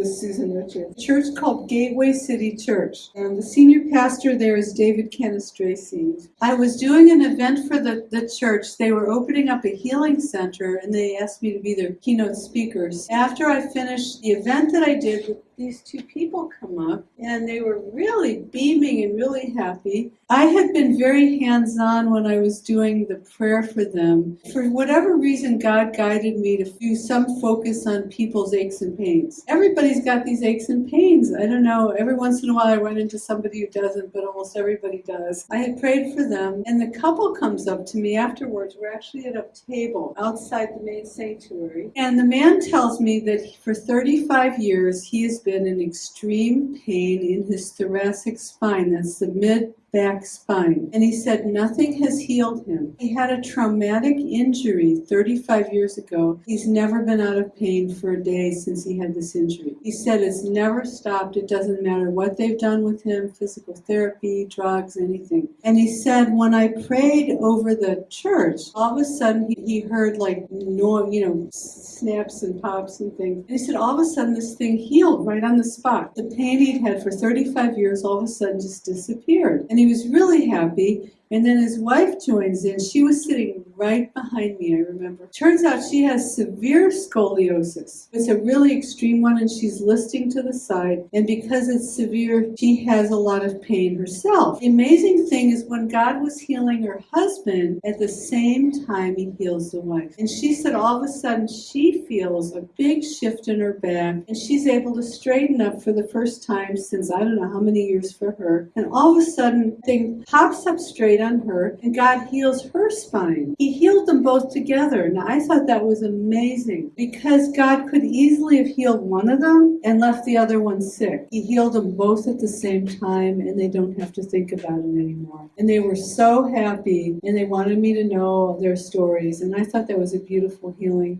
with Susan Richards. A church called Gateway City Church. And the senior pastor there is David Canestraci. I was doing an event for the, the church. They were opening up a healing center and they asked me to be their keynote speakers. After I finished the event that I did, these two people come up and they were really beaming and really happy. I had been very hands on when I was doing the prayer for them. For whatever reason, God guided me to do some focus on people's aches and pains. Everybody's got these aches and pains. I don't know. Every once in a while, I run into somebody who doesn't, but almost everybody does. I had prayed for them, and the couple comes up to me afterwards. We're actually at a table outside the main sanctuary. And the man tells me that for 35 years, he has been in extreme pain in his thoracic spine. That's the mid back spine. And he said nothing has healed him. He had a traumatic injury 35 years ago. He's never been out of pain for a day since he had this injury. He said it's never stopped. It doesn't matter what they've done with him, physical therapy, drugs, anything. And he said when I prayed over the church, all of a sudden he, he heard like no, you know, snaps and pops and things. And he said all of a sudden this thing healed right on the spot. The pain he'd had for 35 years all of a sudden just disappeared. And he was really happy. And then his wife joins in. She was sitting right behind me, I remember. Turns out she has severe scoliosis. It's a really extreme one, and she's listing to the side. And because it's severe, she has a lot of pain herself. The amazing thing is when God was healing her husband, at the same time, he heals the wife. And she said all of a sudden she feels a big shift in her back, and she's able to straighten up for the first time since I don't know how many years for her. And all of a sudden, thing pops up straight on her, and God heals her spine. He healed them both together. Now, I thought that was amazing because God could easily have healed one of them and left the other one sick. He healed them both at the same time, and they don't have to think about it anymore. And they were so happy, and they wanted me to know their stories, and I thought that was a beautiful healing.